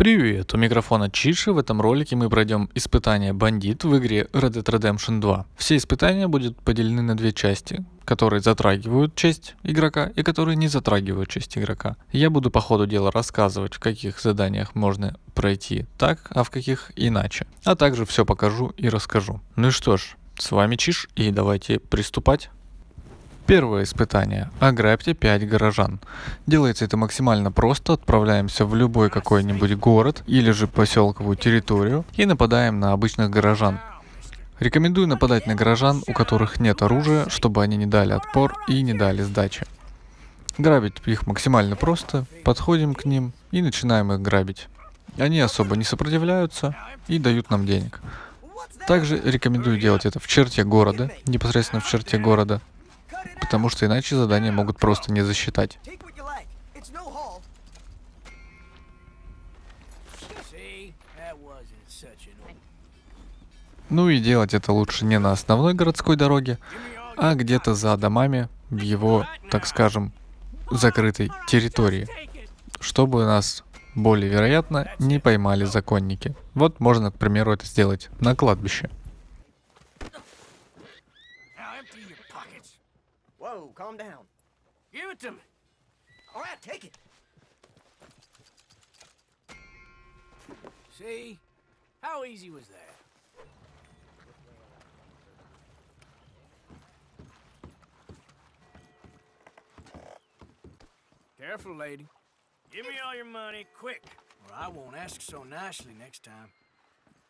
Привет, у микрофона Чиши. В этом ролике мы пройдем испытание бандит в игре Red Dead Redemption 2. Все испытания будут поделены на две части, которые затрагивают честь игрока и которые не затрагивают честь игрока. Я буду по ходу дела рассказывать, в каких заданиях можно пройти так, а в каких иначе. А также все покажу и расскажу. Ну и что ж, с вами Чиш и давайте приступать. Первое испытание. Ограбьте 5 горожан. Делается это максимально просто. Отправляемся в любой какой-нибудь город или же поселковую территорию и нападаем на обычных горожан. Рекомендую нападать на горожан, у которых нет оружия, чтобы они не дали отпор и не дали сдачи. Грабить их максимально просто. Подходим к ним и начинаем их грабить. Они особо не сопротивляются и дают нам денег. Также рекомендую делать это в черте города, непосредственно в черте города, потому что иначе задания могут просто не засчитать. Ну и делать это лучше не на основной городской дороге, а где-то за домами в его, так скажем, закрытой территории, чтобы нас более вероятно не поймали законники. Вот можно, к примеру, это сделать на кладбище. Calm down. Give it to me. All right, take it. See? How easy was that? Careful, lady. Give me all your money, quick. Or I won't ask so nicely next time.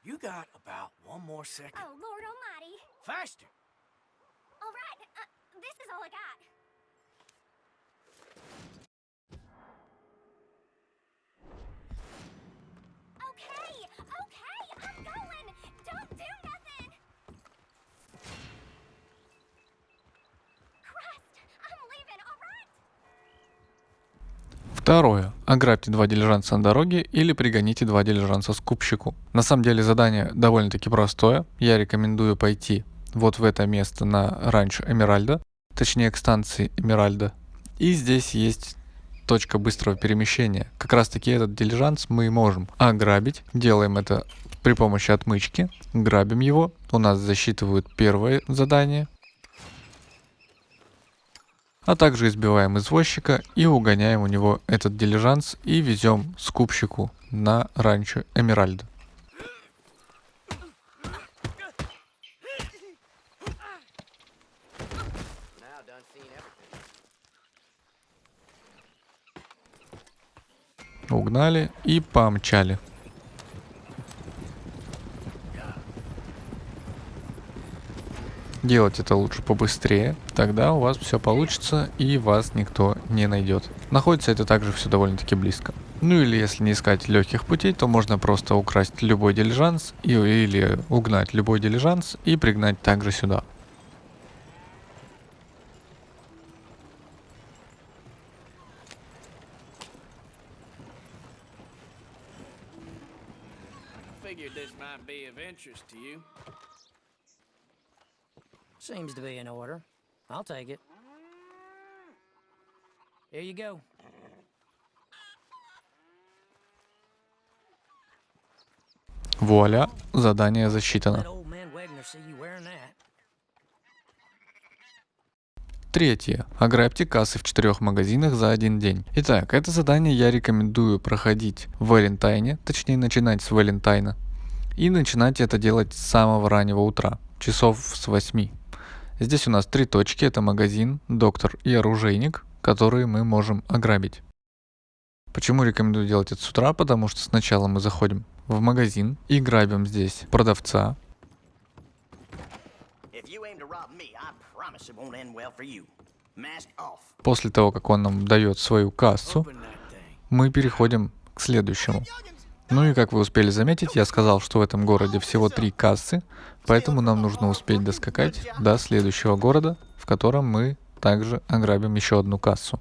You got about one more second. Oh, Lord almighty. Faster. This is all I got. Okay, okay, I'm going. Don't do nothing. Второе. Ограбьте два дилижанса на дороге или пригоните два дилижанса скупщику. На самом деле задание довольно-таки простое. Я рекомендую пойти вот в это место на ранчо Эмеральда точнее к станции Эмеральда. И здесь есть точка быстрого перемещения. Как раз таки этот дилижанс мы можем ограбить. Делаем это при помощи отмычки. Грабим его. У нас засчитывают первое задание. А также избиваем извозчика и угоняем у него этот дилижанс и везем скупщику на ранчо Эмеральда. Угнали и помчали. Делать это лучше побыстрее, тогда у вас все получится и вас никто не найдет. Находится это также все довольно-таки близко. Ну или если не искать легких путей, то можно просто украсть любой дилижанс и, или угнать любой дилижанс и пригнать также сюда. figured this might be of interest to you. Seems to be in order. I'll take it. Here you go. Вуаля, задание засчитано. Третье. Ограбьте кассы в четырех магазинах за один день. Итак, это задание я рекомендую проходить в Валентайне, точнее начинать с Валентайна. И начинать это делать с самого раннего утра, часов с 8. Здесь у нас три точки, это магазин, доктор и оружейник, которые мы можем ограбить. Почему рекомендую делать это с утра? Потому что сначала мы заходим в магазин и грабим здесь продавца, После того, как он нам дает свою кассу, мы переходим к следующему. Ну и как вы успели заметить, я сказал, что в этом городе всего три кассы, поэтому нам нужно успеть доскакать до следующего города, в котором мы также ограбим еще одну кассу.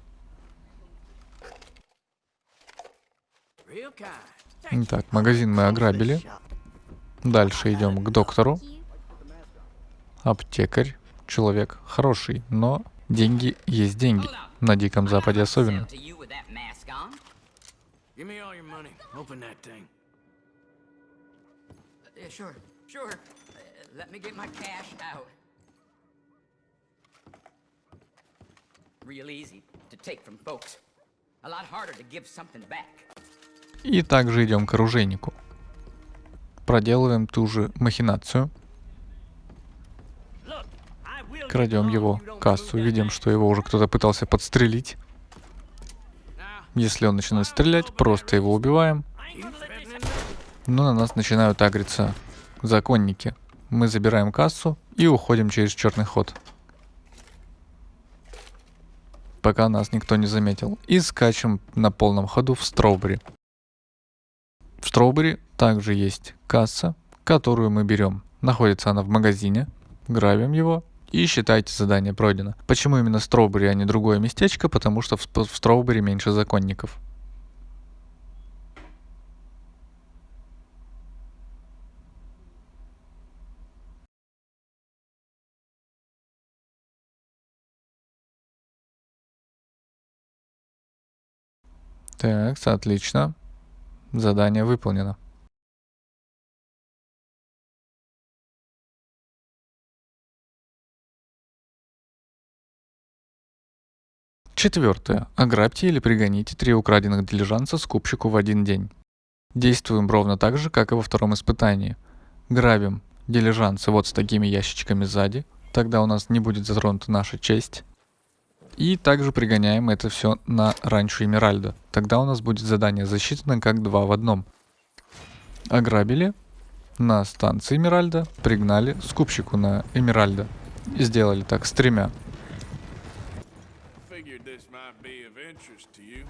Итак, магазин мы ограбили. Дальше идем к доктору. Аптекарь человек хороший, но деньги есть деньги. На Диком Западе особенно. Open that thing. Yeah, sure, sure. Uh, let me get my cash out. Real easy to take from folks. A lot harder to give something back. И также идем к оружейнику. Проделываем ту же махинацию. Крадем его кассу, видим, что его уже кто-то пытался подстрелить. Если он начинает стрелять, просто его убиваем. Но на нас начинают агриться законники. Мы забираем кассу и уходим через черный ход. Пока нас никто не заметил. И скачем на полном ходу в Строубери. В Строубери также есть касса, которую мы берем. Находится она в магазине. Грабим его и считайте задание пройдено. Почему именно Строубери, а не другое местечко? Потому что в, в Строубери меньше законников. Так, отлично. Задание выполнено. Четвертое. Ограбьте или пригоните три украденных дилижанса скупщику в один день. Действуем ровно так же, как и во втором испытании. Грабим дилижансы вот с такими ящичками сзади, тогда у нас не будет затронута наша честь. И также пригоняем это все на ранчо Эмеральда. Тогда у нас будет задание засчитано как два в одном. Ограбили на станции Эмеральда, пригнали скупщику на Эмеральда. Сделали так с тремя Figured this might be of interest to you.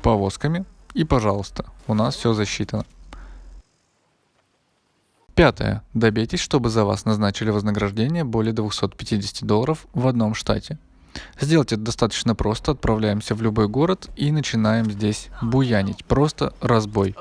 Повозками. И, пожалуйста, у нас все засчитано. Пятое. Добейтесь, чтобы за вас назначили вознаграждение более 250 долларов в одном штате. Сделать это достаточно просто. Отправляемся в любой город и начинаем здесь буянить. Просто разбой.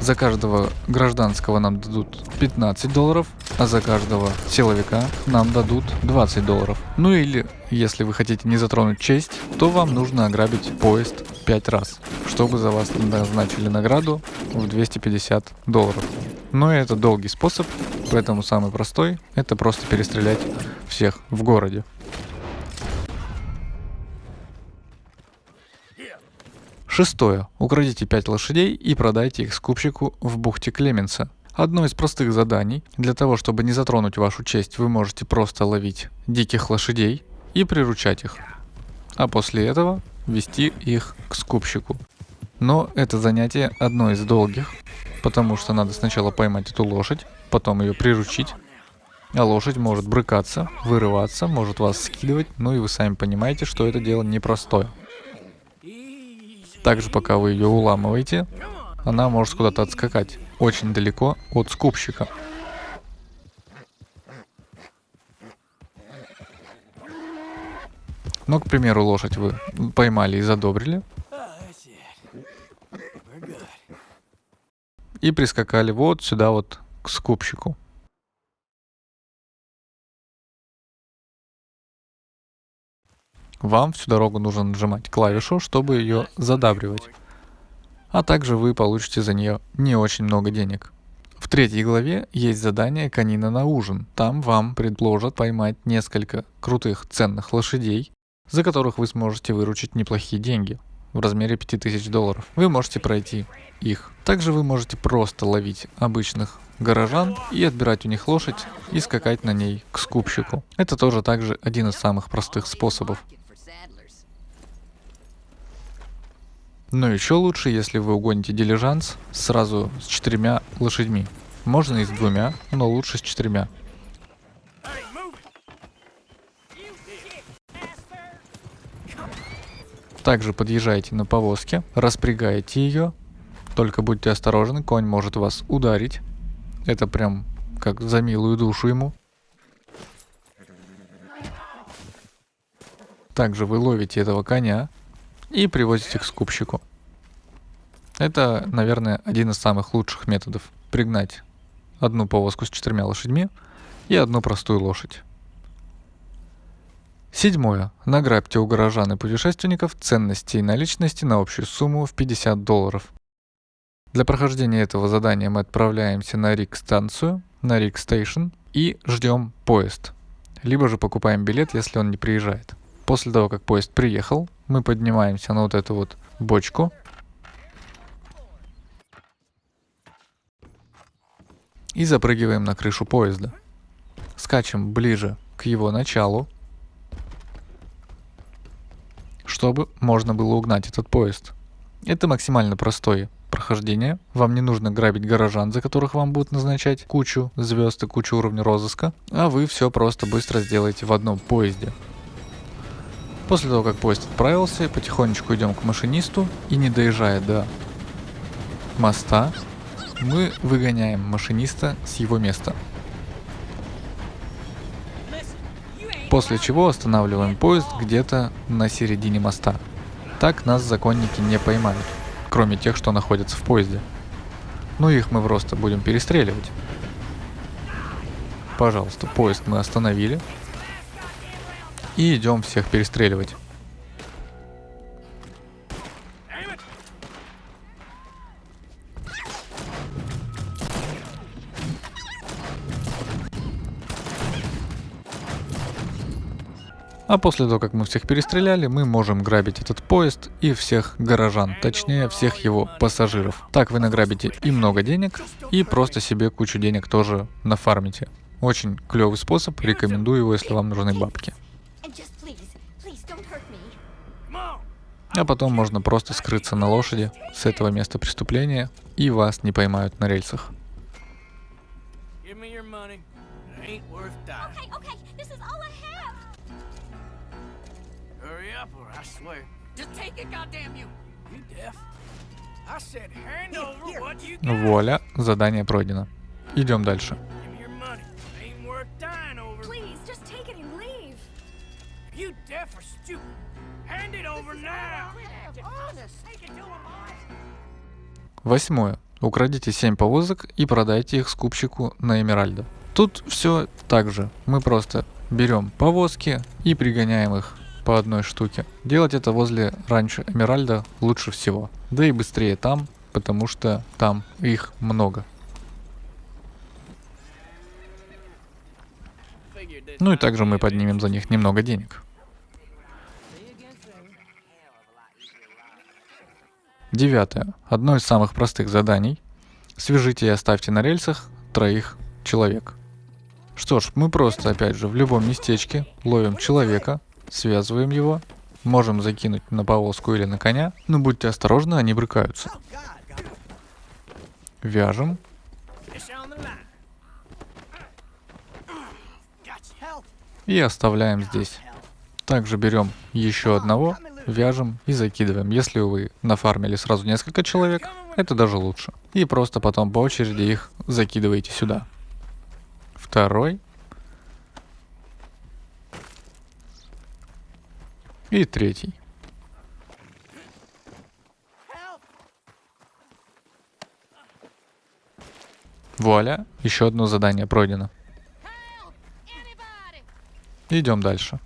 За каждого гражданского нам дадут 15 долларов, а за каждого силовика нам дадут 20 долларов. Ну или, если вы хотите не затронуть честь, то вам нужно ограбить поезд 5 раз, чтобы за вас назначили награду в 250 долларов. Но это долгий способ, поэтому самый простой – это просто перестрелять всех в городе. Шестое. Украдите 5 лошадей и продайте их скупщику в бухте Клеменса. Одно из простых заданий. Для того, чтобы не затронуть вашу честь, вы можете просто ловить диких лошадей и приручать их. А после этого вести их к скупщику. Но это занятие одно из долгих, потому что надо сначала поймать эту лошадь, потом ее приручить, а лошадь может брыкаться, вырываться, может вас скидывать, ну и вы сами понимаете, что это дело непростое. Также пока вы ее уламываете, она может куда-то отскакать, очень далеко от скупщика. Ну, к примеру, лошадь вы поймали и задобрили, и прискакали вот сюда вот к скупщику. Вам всю дорогу нужно нажимать клавишу, чтобы ее задабривать. А также вы получите за нее не очень много денег. В третьей главе есть задание «Конина на ужин». Там вам предложат поймать несколько крутых ценных лошадей, за которых вы сможете выручить неплохие деньги в размере 5000 долларов. Вы можете пройти их. Также вы можете просто ловить обычных горожан и отбирать у них лошадь и скакать на ней к скупщику. Это тоже также один из самых простых способов. Но еще лучше, если вы угоните дилижанс сразу с четырьмя лошадьми. Можно и с двумя, но лучше с четырьмя. Также подъезжаете на повозке, распрягаете ее. Только будьте осторожны, конь может вас ударить. Это прям как за милую душу ему. Также вы ловите этого коня и привозите к скупщику. Это, наверное, один из самых лучших методов. Пригнать одну повозку с четырьмя лошадьми и одну простую лошадь. Седьмое. Награбьте у горожан и путешественников ценности и наличности на общую сумму в 50 долларов. Для прохождения этого задания мы отправляемся на Рик-станцию, на Рик-стейшн и ждем поезд. Либо же покупаем билет, если он не приезжает. После того, как поезд приехал, мы поднимаемся на вот эту вот бочку. И запрыгиваем на крышу поезда. Скачем ближе к его началу, чтобы можно было угнать этот поезд. Это максимально простое прохождение. Вам не нужно грабить горожан, за которых вам будут назначать кучу звезд и кучу уровня розыска, а вы все просто быстро сделаете в одном поезде. После того, как поезд отправился, потихонечку идем к машинисту и не доезжая до моста, мы выгоняем машиниста с его места. После чего останавливаем поезд где-то на середине моста. Так нас законники не поймают, кроме тех, что находятся в поезде. Ну их мы просто будем перестреливать. Пожалуйста, поезд мы остановили. И идем всех перестреливать. А после того, как мы всех перестреляли, мы можем грабить этот поезд и всех горожан, точнее всех его пассажиров. Так вы награбите и много денег, и просто себе кучу денег тоже нафармите. Очень клевый способ, рекомендую его, если вам нужны бабки. А потом можно просто скрыться на лошади с этого места преступления, и вас не поймают на рельсах. Give me your money. It You deaf or stupid? Hand it over now. Восьмое. Украдите 7 повозок и продайте их скупщику на Эмеральда. Тут все так же. Мы просто берем повозки и пригоняем их по одной штуке. Делать это возле раньше Эмеральда лучше всего. Да и быстрее там, потому что там их много. Ну и также мы поднимем за них немного денег. Девятое. Одно из самых простых заданий. Свяжите и оставьте на рельсах троих человек. Что ж, мы просто, опять же, в любом местечке ловим человека, связываем его, можем закинуть на повозку или на коня, но будьте осторожны, они брыкаются. Вяжем, и оставляем здесь. Также берем еще одного, вяжем и закидываем. Если вы нафармили сразу несколько человек, это даже лучше. И просто потом по очереди их закидываете сюда. Второй. И третий. Вуаля, еще одно задание пройдено. Идем дальше.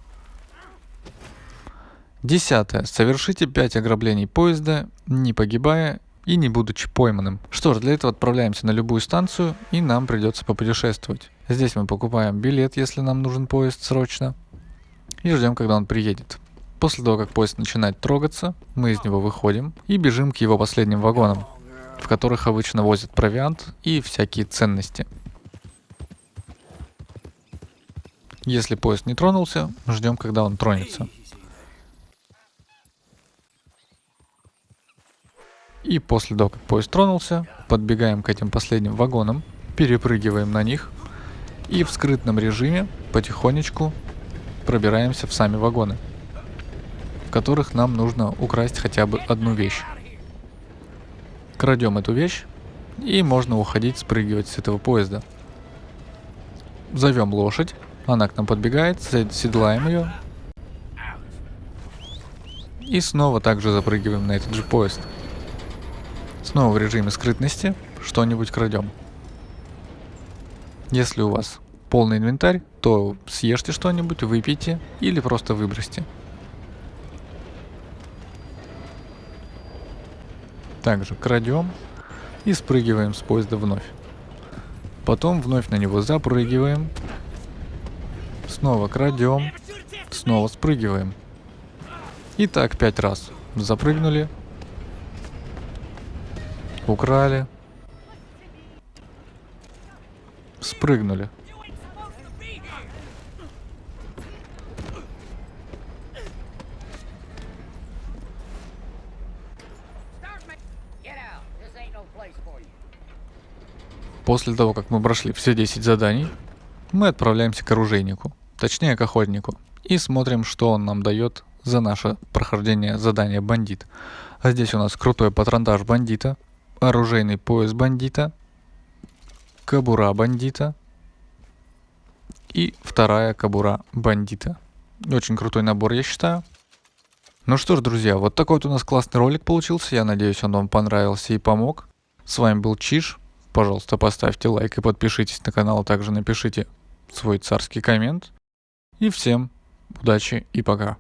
Десятое. Совершите 5 ограблений поезда, не погибая и не будучи пойманным. Что ж, для этого отправляемся на любую станцию и нам придется попутешествовать. Здесь мы покупаем билет, если нам нужен поезд срочно. И ждем, когда он приедет. После того, как поезд начинает трогаться, мы из него выходим и бежим к его последним вагонам, в которых обычно возят провиант и всякие ценности. Если поезд не тронулся, ждем, когда он тронется. И после того, как поезд тронулся, подбегаем к этим последним вагонам, перепрыгиваем на них и в скрытном режиме потихонечку пробираемся в сами вагоны, в которых нам нужно украсть хотя бы одну вещь. Крадем эту вещь и можно уходить, спрыгивать с этого поезда. Зовем лошадь, она к нам подбегает, се- седлаем ее и снова также запрыгиваем на этот же поезд. Снова в режиме скрытности что-нибудь крадем. Если у вас полный инвентарь, то съешьте что-нибудь, выпейте или просто выбросьте. Также крадем, и спрыгиваем с поезда вновь. Потом вновь на него запрыгиваем, снова крадем, снова спрыгиваем. И так пять раз. Запрыгнули, украли, спрыгнули. You ain't supposed to be here. Start ma- Get out. This ain't no place for you. После того, как мы прошли все 10 заданий, мы отправляемся к оружейнику, точнее к охотнику, и смотрим, что он нам дает за наше прохождение задания бандит. А здесь у нас крутой патронтаж бандита, оружейный пояс бандита, кабура бандита и вторая кабура бандита. Очень крутой набор, я считаю. Ну что ж, друзья, вот такой вот у нас классный ролик получился. Я надеюсь, он вам понравился и помог. С вами был Чиш. Пожалуйста, поставьте лайк и подпишитесь на канал, а также напишите свой царский коммент. И всем удачи и пока.